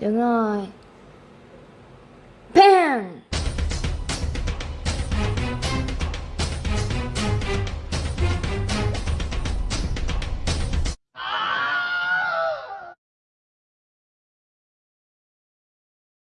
Đúng rồi. Bam!